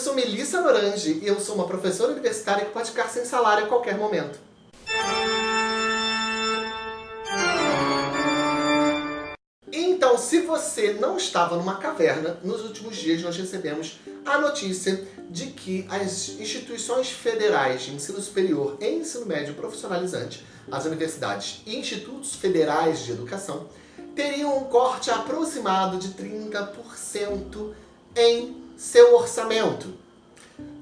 sou Melissa Norange e eu sou uma professora universitária que pode ficar sem salário a qualquer momento. Então, se você não estava numa caverna, nos últimos dias nós recebemos a notícia de que as instituições federais de ensino superior e ensino médio profissionalizante, as universidades e institutos federais de educação, teriam um corte aproximado de 30% em seu orçamento,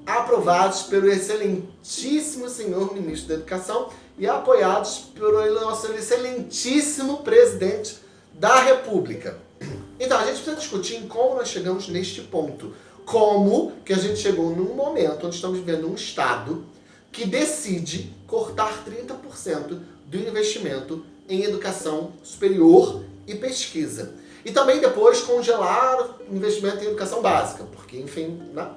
aprovados pelo excelentíssimo senhor ministro da Educação e apoiados pelo nosso excelentíssimo presidente da República. Então, a gente precisa discutir em como nós chegamos neste ponto. Como que a gente chegou num momento onde estamos vivendo um Estado que decide cortar 30% do investimento em educação superior e pesquisa. E também depois congelar investimento em educação básica, porque, enfim, né?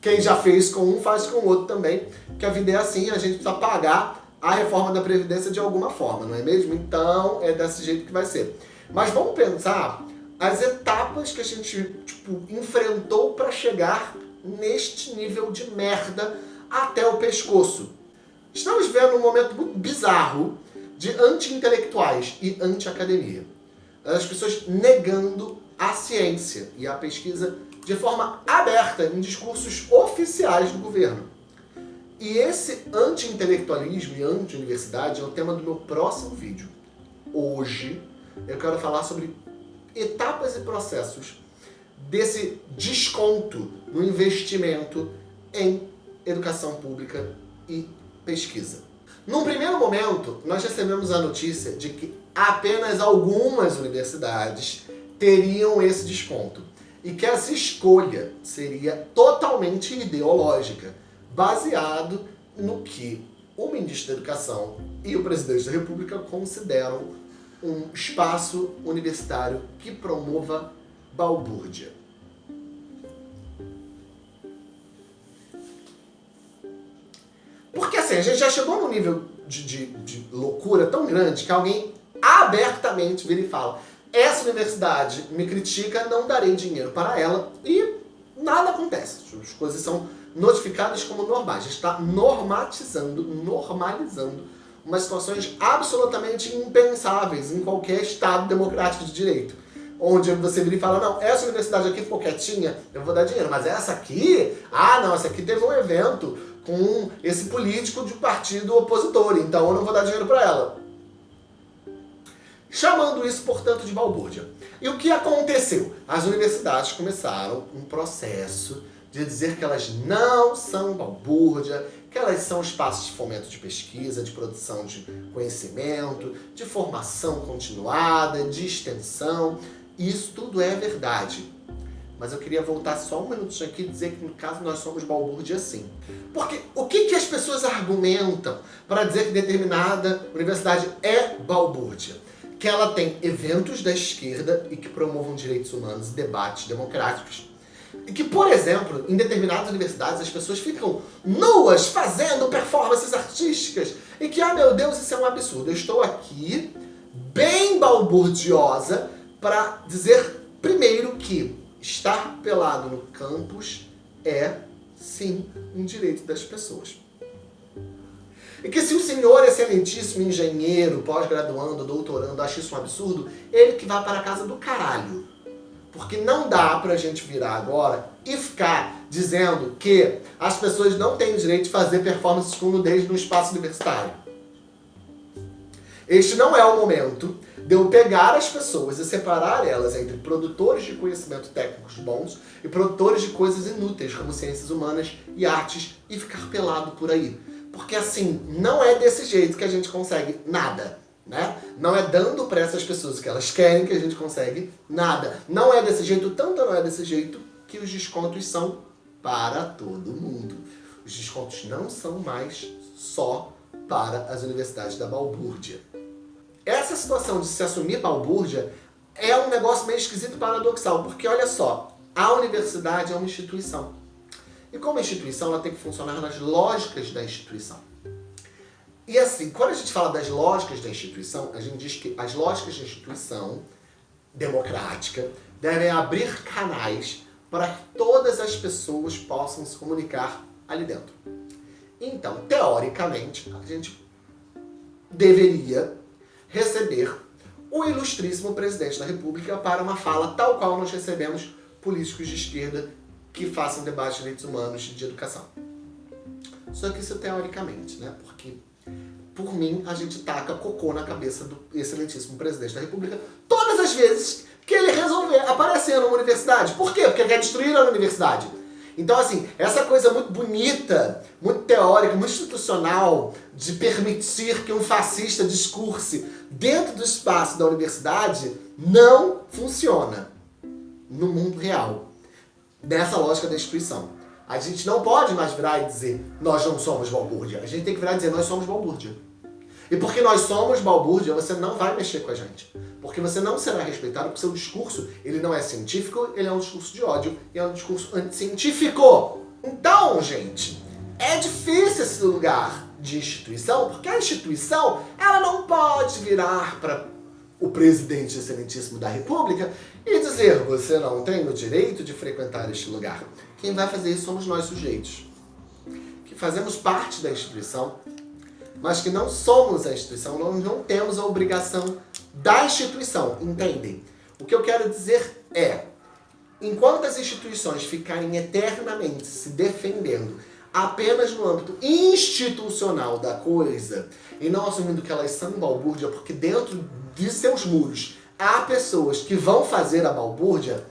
quem já fez com um faz com o outro também, que a vida é assim, a gente precisa pagar a reforma da Previdência de alguma forma, não é mesmo? Então, é desse jeito que vai ser. Mas vamos pensar as etapas que a gente tipo, enfrentou para chegar neste nível de merda até o pescoço. Estamos vendo um momento muito bizarro de anti-intelectuais e anti-academia as pessoas negando a ciência e a pesquisa de forma aberta em discursos oficiais do governo. E esse anti-intelectualismo e anti-universidade é o tema do meu próximo vídeo. Hoje eu quero falar sobre etapas e processos desse desconto no investimento em educação pública e pesquisa. Num primeiro momento, nós recebemos a notícia de que apenas algumas universidades teriam esse desconto e que essa escolha seria totalmente ideológica, baseado no que o ministro da Educação e o presidente da República consideram um espaço universitário que promova balbúrdia. Porque assim, a gente já chegou num nível de, de, de loucura tão grande que alguém abertamente vira e fala essa universidade me critica, não darei dinheiro para ela e nada acontece. As coisas são notificadas como normais. A gente está normatizando, normalizando umas situações absolutamente impensáveis em qualquer Estado democrático de direito. Onde você vira e fala, não, essa universidade aqui ficou quietinha, eu vou dar dinheiro. Mas essa aqui, ah não, essa aqui teve um evento com esse político de partido opositor, então eu não vou dar dinheiro para ela chamando isso, portanto, de balbúrdia. E o que aconteceu? As universidades começaram um processo de dizer que elas não são balbúrdia, que elas são espaços de fomento de pesquisa, de produção de conhecimento, de formação continuada, de extensão. Isso tudo é verdade. Mas eu queria voltar só um minutinho aqui e dizer que no caso nós somos balbúrdia sim. Porque o que, que as pessoas argumentam para dizer que determinada universidade é balbúrdia? Que ela tem eventos da esquerda e que promovam direitos humanos e debates democráticos. E que, por exemplo, em determinadas universidades as pessoas ficam nuas fazendo performances artísticas. E que, ah meu Deus, isso é um absurdo. Eu estou aqui, bem balburdiosa, para dizer primeiro que estar pelado no campus é, sim, um direito das pessoas. E que se o senhor excelentíssimo engenheiro, pós-graduando, doutorando, acha isso um absurdo, ele que vá para a casa do caralho. Porque não dá pra gente virar agora e ficar dizendo que as pessoas não têm direito de fazer performances com nudez no espaço universitário. Este não é o momento de eu pegar as pessoas e separar elas entre produtores de conhecimento técnicos bons e produtores de coisas inúteis, como ciências humanas e artes, e ficar pelado por aí. Porque assim, não é desse jeito que a gente consegue nada. Né? Não é dando para essas pessoas que elas querem que a gente consegue nada. Não é desse jeito, tanto não é desse jeito, que os descontos são para todo mundo. Os descontos não são mais só para as universidades da balbúrdia. Essa situação de se assumir balbúrdia é um negócio meio esquisito e paradoxal, porque olha só, a universidade é uma instituição. E como instituição, ela tem que funcionar nas lógicas da instituição. E assim, quando a gente fala das lógicas da instituição, a gente diz que as lógicas da instituição democrática devem abrir canais para que todas as pessoas possam se comunicar ali dentro. Então, teoricamente, a gente deveria receber o ilustríssimo presidente da República para uma fala tal qual nós recebemos políticos de esquerda que façam debate de direitos humanos e de educação. Só que isso teoricamente, né? Porque, por mim, a gente taca cocô na cabeça do excelentíssimo presidente da República todas as vezes que ele resolver aparecer numa universidade. Por quê? Porque ele quer destruir a universidade. Então, assim, essa coisa muito bonita, muito teórica, muito institucional, de permitir que um fascista discurse dentro do espaço da universidade, não funciona no mundo real, nessa lógica da instituição. A gente não pode mais virar e dizer, nós não somos balbúrdia. A gente tem que virar e dizer, nós somos balbúrdia. E porque nós somos balbúrdia, você não vai mexer com a gente. Porque você não será respeitado porque seu discurso, ele não é científico, ele é um discurso de ódio e é um discurso anticientífico. Então, gente, é difícil esse lugar de instituição, porque a instituição, ela não pode virar para o presidente excelentíssimo da república e dizer, você não tem o direito de frequentar este lugar. Quem vai fazer isso somos nós sujeitos, que fazemos parte da instituição, mas que não somos a instituição, nós não temos a obrigação da instituição, entendem? O que eu quero dizer é, enquanto as instituições ficarem eternamente se defendendo apenas no âmbito institucional da coisa, e não assumindo que elas são balbúrdia, porque dentro de seus muros há pessoas que vão fazer a balbúrdia,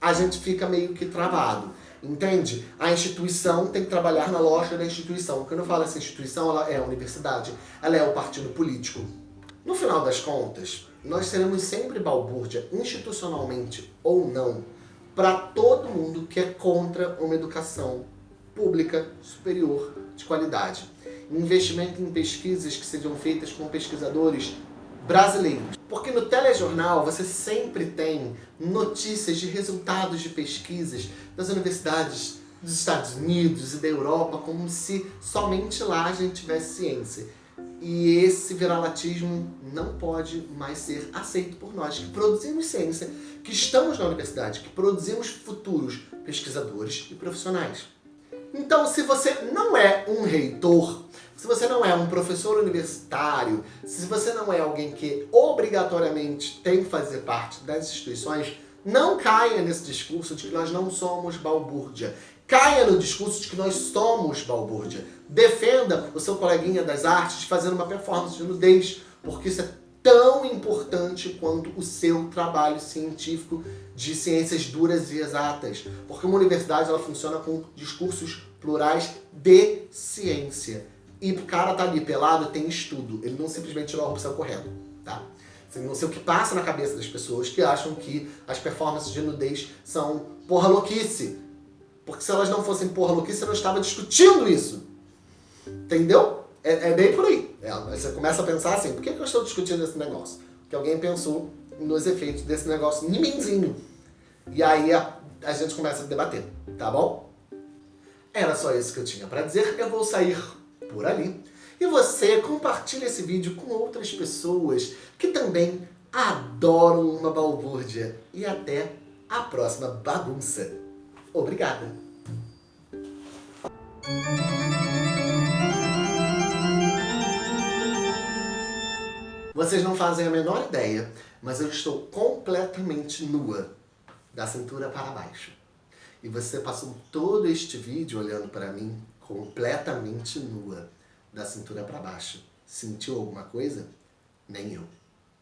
a gente fica meio que travado. Entende? A instituição tem que trabalhar na lógica da instituição. Quando eu falo essa instituição, ela é a universidade, ela é o partido político. No final das contas, nós seremos sempre balbúrdia, institucionalmente ou não, para todo mundo que é contra uma educação pública superior de qualidade. Investimento em pesquisas que sejam feitas com pesquisadores brasileiros. Porque no telejornal você sempre tem notícias de resultados de pesquisas das universidades dos Estados Unidos e da Europa, como se somente lá a gente tivesse ciência. E esse viralatismo não pode mais ser aceito por nós, que produzimos ciência, que estamos na universidade, que produzimos futuros pesquisadores e profissionais. Então, se você não é um reitor, se você não é um professor universitário, se você não é alguém que obrigatoriamente tem que fazer parte das instituições, não caia nesse discurso de que nós não somos balbúrdia. Caia no discurso de que nós somos balbúrdia. Defenda o seu coleguinha das artes fazendo uma performance de nudez, porque isso é tão importante quanto o seu trabalho científico de ciências duras e exatas. Porque uma universidade ela funciona com discursos plurais de ciência. E o cara tá ali pelado, tem estudo. Ele não simplesmente tirou a opção correta, tá? Não sei o que passa na cabeça das pessoas que acham que as performances de nudez são porra louquice. Porque se elas não fossem porra louquice, eu não estava discutindo isso. Entendeu? É, é bem por aí. É, você começa a pensar assim, por que, que eu estou discutindo esse negócio? Porque alguém pensou nos efeitos desse negócio em mimzinho. E aí a, a gente começa a debater, tá bom? Era só isso que eu tinha para dizer. Eu vou sair por ali. E você compartilha esse vídeo com outras pessoas que também adoram uma balbúrdia. E até a próxima bagunça. Obrigada! Vocês não fazem a menor ideia, mas eu estou completamente nua, da cintura para baixo. E você passou todo este vídeo olhando para mim completamente nua, da cintura para baixo. Sentiu alguma coisa? Nem eu.